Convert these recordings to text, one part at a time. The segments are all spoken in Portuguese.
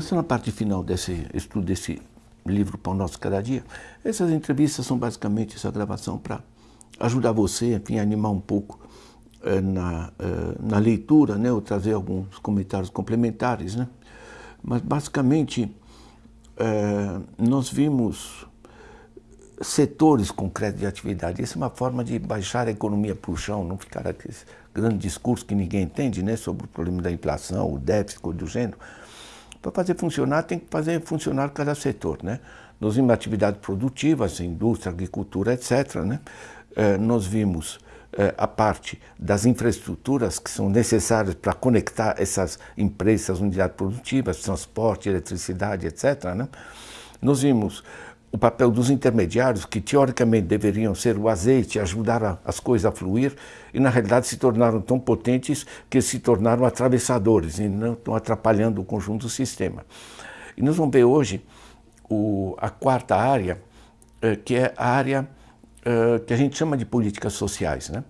nessa na parte final desse estudo desse livro Pão Nosso Cada Dia, essas entrevistas são basicamente essa gravação para ajudar você, enfim, animar um pouco eh, na, eh, na leitura, né, ou trazer alguns comentários complementares, né? Mas basicamente eh, nós vimos setores concretos de atividade. Isso é uma forma de baixar a economia para o chão, não ficar aquele grande discurso que ninguém entende, né, sobre o problema da inflação, o déficit, coisa do gênero. Para fazer funcionar, tem que fazer funcionar cada setor. Né? Nós vimos atividades produtivas, indústria, agricultura, etc. Né? Eh, nós vimos eh, a parte das infraestruturas que são necessárias para conectar essas empresas, unidades produtivas, transporte, eletricidade, etc. Né? Nós vimos o papel dos intermediários, que teoricamente deveriam ser o azeite, ajudar a, as coisas a fluir, e na realidade se tornaram tão potentes que se tornaram atravessadores e não estão atrapalhando o conjunto do sistema. E nós vamos ver hoje o, a quarta área, eh, que é a área eh, que a gente chama de políticas sociais, né?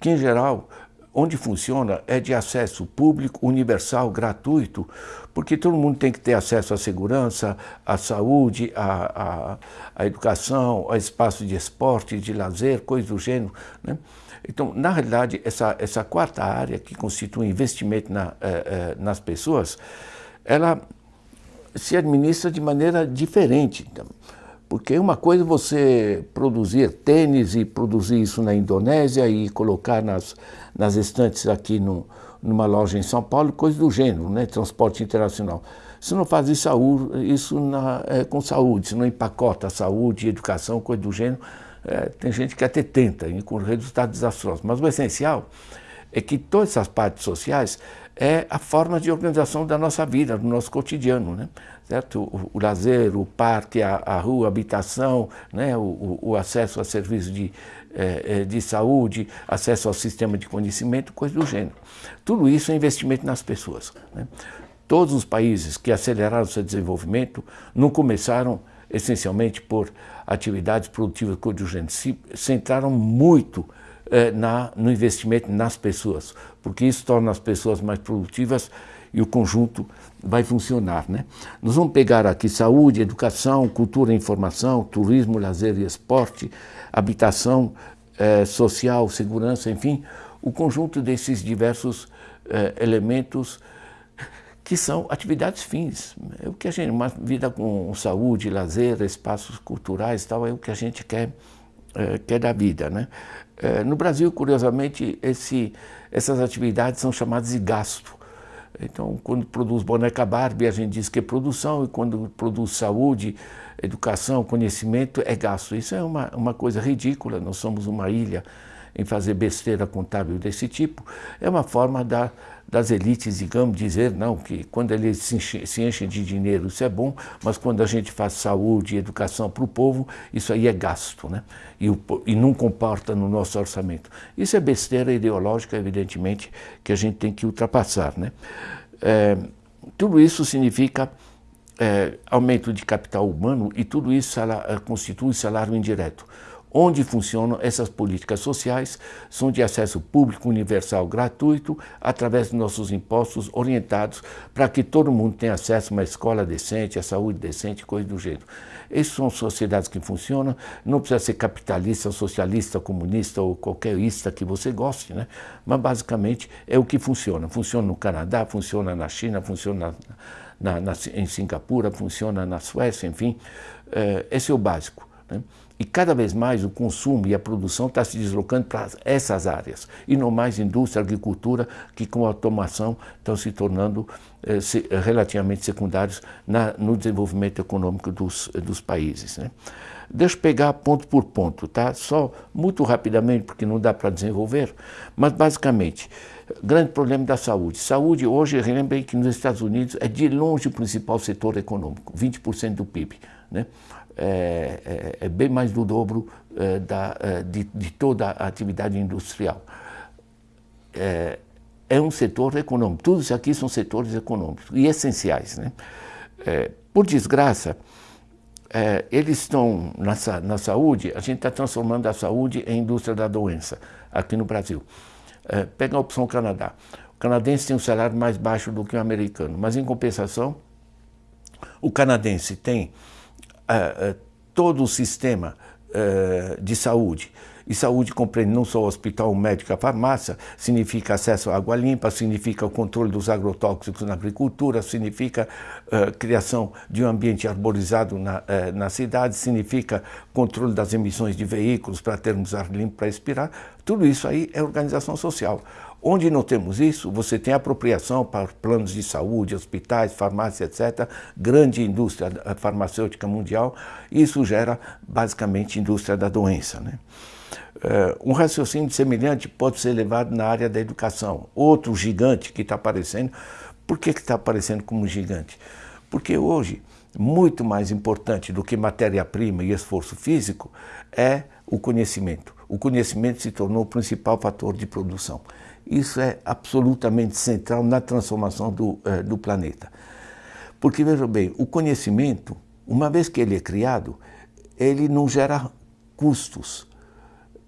que em geral onde funciona é de acesso público, universal, gratuito, porque todo mundo tem que ter acesso à segurança, à saúde, à, à, à educação, a espaço de esporte, de lazer, coisas do gênero. Né? Então, na realidade, essa, essa quarta área, que constitui investimento na, eh, eh, nas pessoas, ela se administra de maneira diferente. Então, porque uma coisa é você produzir tênis e produzir isso na Indonésia e colocar nas, nas estantes aqui no, numa loja em São Paulo, coisa do gênero, né? transporte internacional. Você não faz isso, isso na, é, com saúde, você não empacota saúde, educação, coisa do gênero. É, tem gente que até tenta, com resultados desastrosos. Mas o essencial é que todas essas partes sociais é a forma de organização da nossa vida, do nosso cotidiano. Né? certo? O, o lazer, o parque, a, a rua, a habitação, né? o, o, acesso a serviços de, é, de saúde, acesso ao sistema de conhecimento, coisa do gênero. Tudo isso é investimento nas pessoas. Né? Todos os países que aceleraram seu desenvolvimento não começaram essencialmente por atividades produtivas gênero, se centraram muito é, na, no investimento nas pessoas, porque isso torna as pessoas mais produtivas e o conjunto vai funcionar. Né? Nós vamos pegar aqui saúde, educação, cultura e informação, turismo, lazer e esporte, habitação eh, social, segurança, enfim, o conjunto desses diversos eh, elementos que são atividades fins. É o que a gente, uma vida com saúde, lazer, espaços culturais tal, é o que a gente quer, é, quer da vida. Né? É, no Brasil, curiosamente, esse, essas atividades são chamadas de gasto. Então, quando produz boneca Barbie, a gente diz que é produção, e quando produz saúde, educação, conhecimento, é gasto. Isso é uma, uma coisa ridícula, nós somos uma ilha em fazer besteira contábil desse tipo. É uma forma da, das elites, digamos, dizer, não, que quando eles se, enche, se enchem de dinheiro, isso é bom, mas quando a gente faz saúde e educação para o povo, isso aí é gasto, né? E, o, e não comporta no nosso orçamento. Isso é besteira ideológica, evidentemente, que a gente tem que ultrapassar, né? É, tudo isso significa é, aumento de capital humano e tudo isso salário, constitui salário indireto onde funcionam essas políticas sociais, são de acesso público, universal, gratuito, através dos nossos impostos orientados para que todo mundo tenha acesso a uma escola decente, a saúde decente, coisa do jeito. Essas são sociedades que funcionam, não precisa ser capitalista, socialista, comunista ou qualquer ista que você goste, né? mas basicamente é o que funciona. Funciona no Canadá, funciona na China, funciona na, na, em Singapura, funciona na Suécia, enfim, é, esse é o básico. Né? E cada vez mais o consumo e a produção está se deslocando para essas áreas, e não mais indústria, agricultura, que com a automação estão se tornando eh, se, relativamente secundários na, no desenvolvimento econômico dos, dos países. Né? Deixa eu pegar ponto por ponto, tá? só muito rapidamente, porque não dá para desenvolver, mas basicamente, grande problema da saúde. Saúde hoje, lembrei que nos Estados Unidos é de longe o principal setor econômico, 20% do PIB. Né? É, é, é, bem mais do dobro é, da, é, de, de, toda a atividade industrial. É, é, um setor econômico, tudo isso aqui são setores econômicos e essenciais. Né? É, por desgraça, eles estão na, na saúde, a gente está transformando a saúde em indústria da doença aqui no Brasil. pega a opção Canadá. O canadense tem um salário mais baixo do que o americano, mas em compensação O canadense tem uh, todo o sistema de saúde e saúde compreende não só o hospital, o médico, a farmácia, significa acesso à água limpa, significa o controle dos agrotóxicos na agricultura, significa uh, criação de um ambiente arborizado na, uh, na cidade, significa controle das emissões de veículos para termos ar limpo para expirar. Tudo isso aí é organização social. Onde não temos isso, você tem apropriação para planos de saúde, hospitais, farmácia, etc., grande indústria farmacêutica mundial, isso gera basicamente indústria da doença. Né? Uh, um raciocínio semelhante pode ser levado na área da educação. Outro gigante que está aparecendo, por que está aparecendo como gigante? Porque hoje, muito mais importante do que matéria-prima e esforço físico é o conhecimento. O conhecimento se tornou o principal fator de produção. Isso é absolutamente central na transformação do, uh, do planeta. Porque, veja bem, o conhecimento, uma vez que ele é criado, ele não gera custos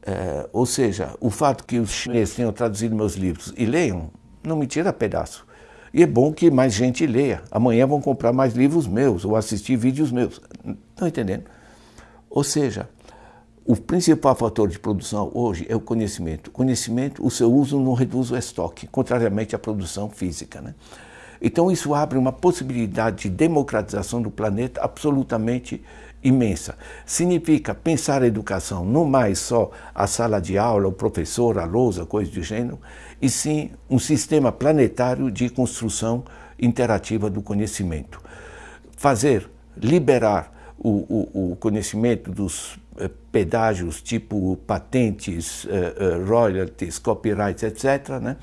é, ou seja, o fato que os chineses tenham traduzido meus livros e leiam, não me tira pedaço. E é bom que mais gente leia. Amanhã vão comprar mais livros meus ou assistir vídeos meus. Estão entendendo? Ou seja, o principal fator de produção hoje é o conhecimento. O conhecimento, o seu uso não reduz o estoque, contrariamente à produção física. Né? Então isso abre uma possibilidade de democratização do planeta absolutamente imensa. Significa pensar a educação não mais só a sala de aula, o professor, a lousa, coisa do gênero, e sim um sistema planetário de construção interativa do conhecimento. Fazer, liberar o, o, o conhecimento dos pedágios tipo patentes, eh, eh, royalties, copyrights, etc., né?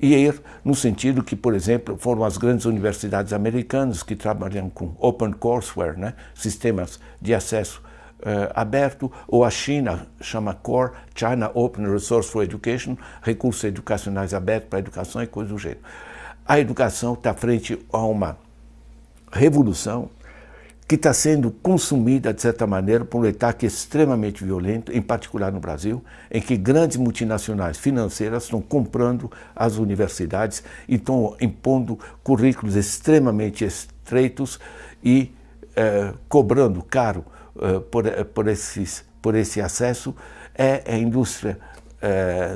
e ir no sentido que, por exemplo, foram as grandes universidades americanas que trabalham com open courseware, né? sistemas de acesso uh, aberto, ou a China chama CORE, China Open Resource for Education, recursos educacionais abertos para a educação e coisas do gênero. A educação está frente a uma revolução que está sendo consumida, de certa maneira, por um ataque extremamente violento, em particular no Brasil, em que grandes multinacionais financeiras estão comprando as universidades e estão impondo currículos extremamente estreitos e eh, cobrando caro eh, por, eh, por, esses, por esse acesso, é a indústria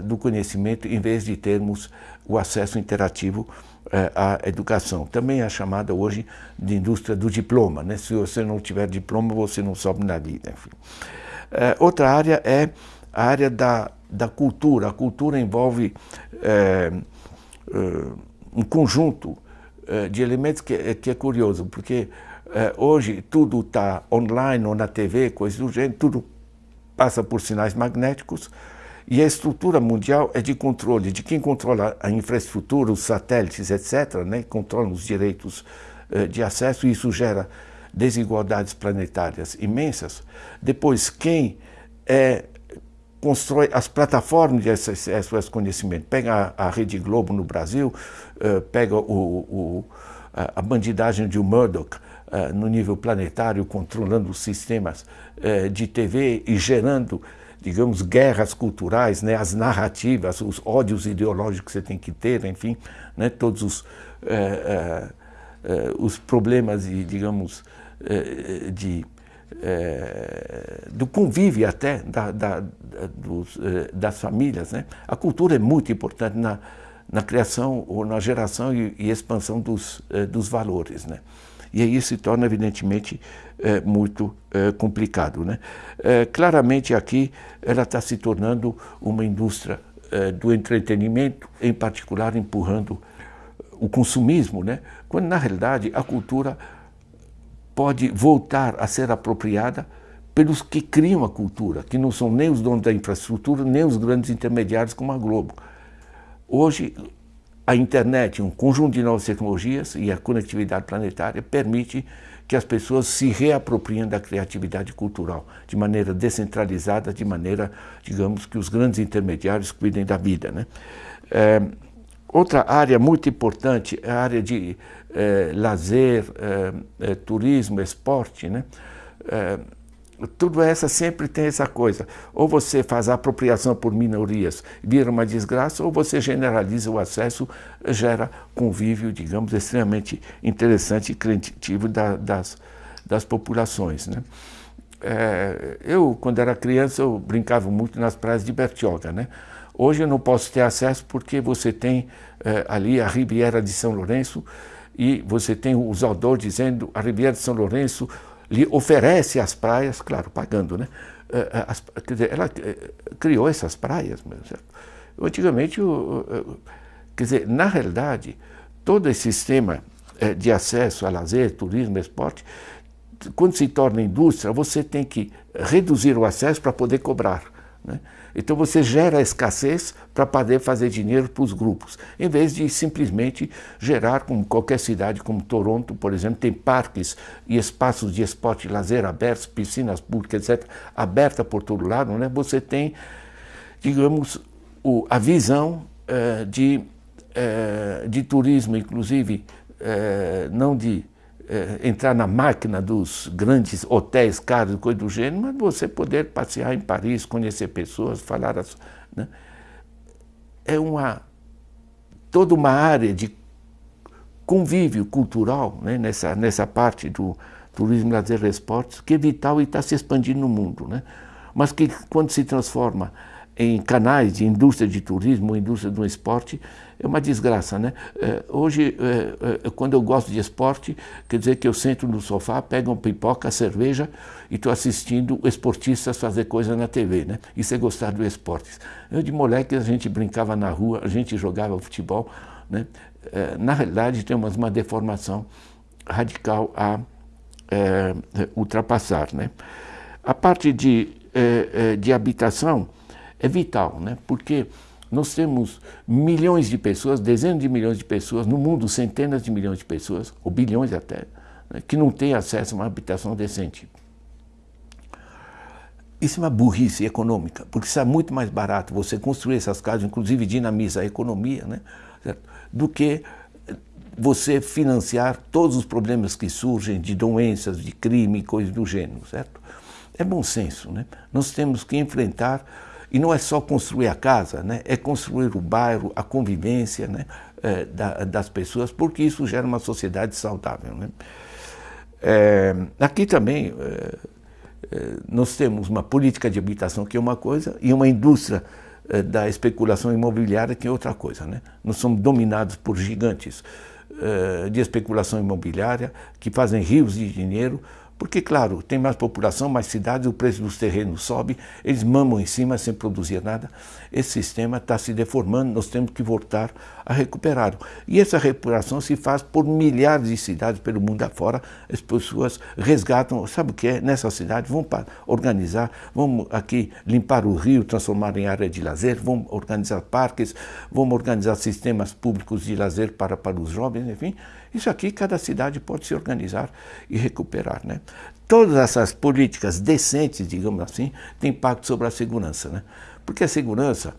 do conhecimento, em vez de termos o acesso interativo é, a educação. Também é chamada hoje de indústria do diploma. Né? Se você não tiver diploma, você não sobe na vida. Enfim. É, outra área é a área da, da cultura. A cultura envolve é, é um conjunto é, de elementos que, que, é curioso, porque é, hoje tudo está online ou na TV, coisas do gênero, tudo passa por sinais magnéticos, e a estrutura mundial é de controle, de quem controla a infraestrutura, os satélites, etc., né, controlam os direitos uh, de acesso, e isso gera desigualdades planetárias imensas. Depois, quem é, constrói as plataformas de acesso a esse conhecimento, pega a, a Rede Globo no Brasil, uh, pega o, o, a bandidagem de Murdoch, Uh, no nível planetário, controlando os sistemas uh, de TV e gerando digamos, guerras culturais, né, as narrativas, os ódios ideológicos que você tem que ter, enfim, né, todos os, é, é, os problemas, de, digamos, de, do convívio até da, da, dos, das famílias. Né? A cultura é muito importante na, na criação ou na geração e, e expansão dos, dos valores. Né? E aí se torna, evidentemente, é, muito é, complicado. Né? É, claramente aqui ela está se tornando uma indústria do entretenimento, em particular empurrando o consumismo, né? quando na realidade a cultura pode voltar a ser apropriada pelos que criam a cultura, que não são nem os donos da infraestrutura, nem os grandes intermediários como a Globo. Hoje, a internet, um conjunto de novas tecnologias e a conectividade planetária permite que as pessoas se reapropriem da criatividade cultural de maneira descentralizada, de maneira, digamos, que os grandes intermediários cuidem da vida. Né? É, outra área muito importante é a área de é, lazer, é, turismo, esporte. Né? Tudo essa sempre tem essa coisa. Ou você faz a apropriação por minorias, vira uma desgraça, ou você generaliza o acesso, gera convívio, digamos, extremamente interessante e criativo da, das, das populações. Né? É, eu, quando era criança, eu brincava muito nas praias de Bertioga. Né? Hoje eu não posso ter acesso porque você tem é, ali a Riviera de São Lourenço e você tem o usador dizendo a Riviera de São Lourenço lhe oferece as praias, claro, pagando, né? Eh, eh, as, quer dizer, ela eh, criou essas praias, certo? Antigamente, quer dizer, na realidade, todo esse sistema de acesso a lazer, turismo, esporte, quando se torna indústria, você tem que reduzir o acesso para poder cobrar. Né? Então você gera escassez para poder fazer dinheiro para os grupos, em vez de simplesmente gerar, como qualquer cidade como Toronto, por exemplo, tem parques e espaços de esporte e lazer abertos, piscinas públicas, etc., aberta por todo lado, né? você tem, digamos, o, a visão eh, de, eh, de turismo, inclusive, eh, não de é, entrar na máquina dos grandes hotéis caros, coisa do gênero, mas você poder passear em Paris, conhecer pessoas, falar... As, né? É uma, toda uma área de convívio cultural né? nessa, nessa parte do turismo, lazer e esportes que é vital e está se expandindo no mundo. Né? Mas que quando se transforma em canais de indústria de turismo, indústria do esporte, é uma desgraça, né? É, hoje, é, é, quando eu gosto de esporte, quer dizer que eu sento no sofá, pego uma pipoca, cerveja e estou assistindo esportistas fazer coisa na TV, né? Isso é gostar do esporte. Eu, de moleque, a gente brincava na rua, a gente jogava futebol, né? Na realidade, temos uma deformação radical a é, ultrapassar, né? A parte de, de habitação é vital, né? Porque nós temos milhões de pessoas, dezenas de milhões de pessoas, no mundo centenas de milhões de pessoas, ou bilhões até, né, que não têm acesso a uma habitação decente. Isso é uma burrice econômica, porque é muito mais barato você construir essas casas, inclusive dinamiza a economia, né, do que você financiar todos os problemas que surgem de doenças, de crime, coisas do gênero, certo? É bom senso, né? Nós temos que enfrentar e não é só construir a casa, né? é construir o bairro, a convivência né? É, da, das pessoas, porque isso gera uma sociedade saudável. Né? É, aqui também é, é nós temos uma política de habitação que é uma coisa e uma indústria é, da especulação imobiliária que é outra coisa. Né? Nós somos dominados por gigantes é, de especulação imobiliária que fazem rios de dinheiro porque, claro, tem mais população, mais cidades, o preço dos terrenos sobe, eles mamam em cima sem produzir nada. Esse sistema está se deformando, nós temos que voltar a recuperá-lo. E essa recuperação se faz por milhares de cidades pelo mundo afora. As pessoas resgatam, sabe o que é? Nessa cidade, vão organizar, vão aqui limpar o rio, transformar em área de lazer, vão organizar parques, vão organizar sistemas públicos de lazer para, para os jovens, enfim. Isso aqui cada cidade pode se organizar e recuperar. Né? Todas essas políticas decentes, digamos assim, têm impacto sobre a segurança. Né? Porque a segurança,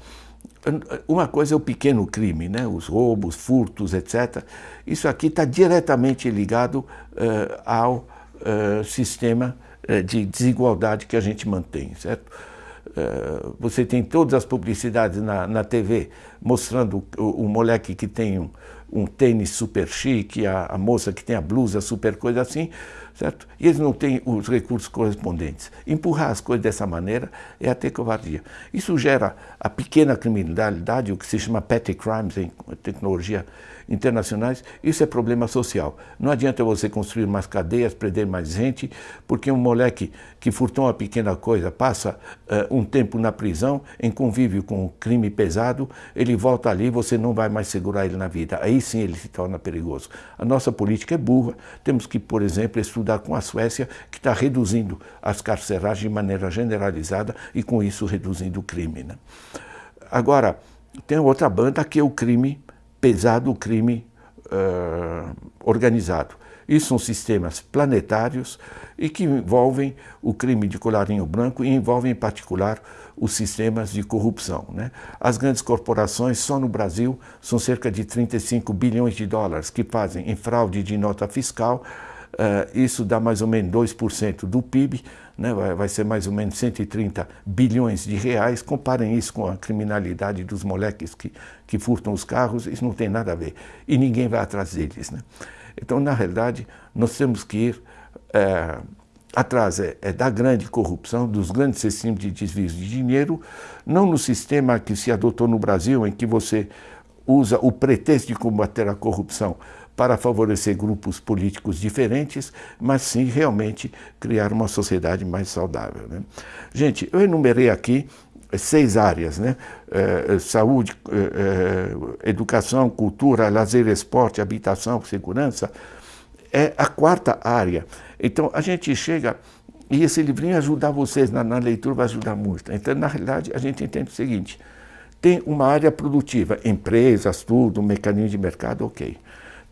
uma coisa é o pequeno crime, né? os roubos, furtos, etc. Isso aqui está diretamente ligado uh, ao uh, sistema uh, de desigualdade que a gente mantém, certo? você tem todas as publicidades na, na TV mostrando o, o moleque que tem um, um tênis super chique, a, a, moça que tem a blusa super coisa assim, certo? E eles não têm os recursos correspondentes. Empurrar as coisas dessa maneira é até covardia. Isso gera a pequena criminalidade, o que se chama petty crimes em tecnologia internacionais, isso é problema social. Não adianta você construir mais cadeias, prender mais gente, porque um moleque que furtou uma pequena coisa passa uh, um tempo na prisão, em convívio com um crime pesado, ele volta ali, você não vai mais segurar ele na vida. Aí sim ele se torna perigoso. A nossa política é burra. Temos que, por exemplo, estudar com a Suécia, que está reduzindo as carceragens de maneira generalizada e com isso reduzindo o crime. Né? Agora, tem outra banda que é o crime pesado o crime uh, organizado. Isso são sistemas planetários e que envolvem o crime de colarinho branco e envolvem, em particular, os sistemas de corrupção. Né? As grandes corporações, só no Brasil, são cerca de 35 bilhões de dólares que fazem em fraude de nota fiscal isso dá mais ou menos 2% do PIB, né, vai, vai, ser mais ou menos 130 bilhões de reais. Comparem isso com a criminalidade dos moleques que, que furtam os carros, isso não tem nada a ver. E ninguém vai atrás deles. Né? Então, na realidade, nós temos que ir é, atrás é, é, da grande corrupção, dos grandes sistemas de desvio de dinheiro, não no sistema que se adotou no Brasil, em que você usa o pretexto de combater a corrupção para favorecer grupos políticos diferentes, mas sim realmente criar uma sociedade mais saudável. Né? Gente, eu enumerei aqui seis áreas, né? É, saúde, é, educação, cultura, lazer, esporte, habitação, segurança. É a quarta área. Então a gente chega e esse livrinho ajudar vocês na, na leitura vai ajudar muito. Então na realidade a gente entende o seguinte: tem uma área produtiva, empresas, tudo, mecanismo de mercado, ok.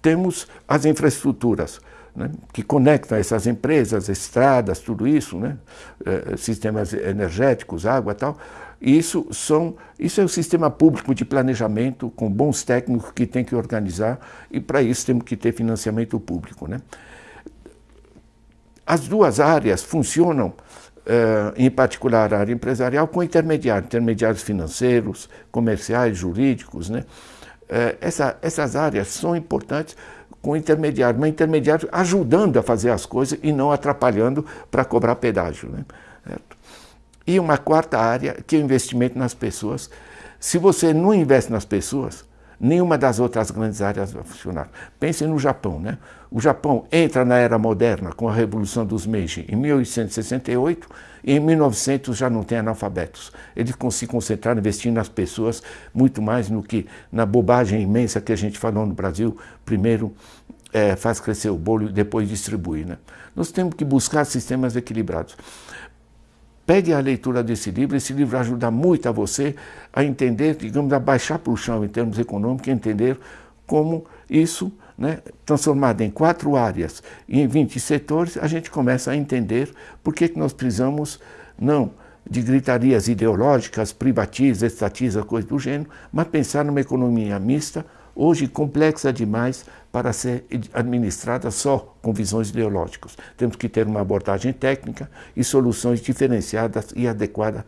Temos as infraestruturas, né, que conectam essas empresas, estradas, tudo isso, né, eh, sistemas energéticos, água e tal. Isso, são, isso é o sistema público de planejamento com bons técnicos que tem que organizar e para isso temos que ter financiamento público. Né? As duas áreas funcionam, uh, em particular a área empresarial, com intermediários, intermediários financeiros, comerciais, jurídicos. Né? Uh, essa, essas áreas são importantes com intermediário, mas intermediário ajudando a fazer as coisas e não atrapalhando para cobrar pedágio. Né? Certo? E uma quarta área, que é o investimento nas pessoas. Se você não investe nas pessoas, nenhuma das outras grandes áreas vai funcionar. Pensem no Japão. Né? O Japão entra na era moderna com a Revolução dos Meiji em 1868 e em 1900 já não tem analfabetos. Eles se concentraram investindo nas pessoas muito mais no que na bobagem imensa que a gente falou no Brasil. Primeiro é, faz crescer o bolo e depois distribui. Né? Nós temos que buscar sistemas equilibrados. Pegue a leitura desse livro, esse livro ajuda muito a você a entender, digamos, a baixar para o chão em termos econômicos, entender como isso, né, transformado em quatro áreas e em 20 setores, a gente começa a entender por que, que nós precisamos, não de gritarias ideológicas, privatiza, estatiza, coisa do gênero, mas pensar numa economia mista, hoje complexa demais para ser administrada só com visões ideológicas. Temos que ter uma abordagem técnica e soluções diferenciadas e adequadas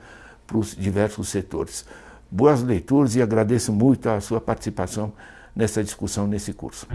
para os diversos setores. Boas leituras e agradeço muito a sua participação nessa discussão, nesse curso.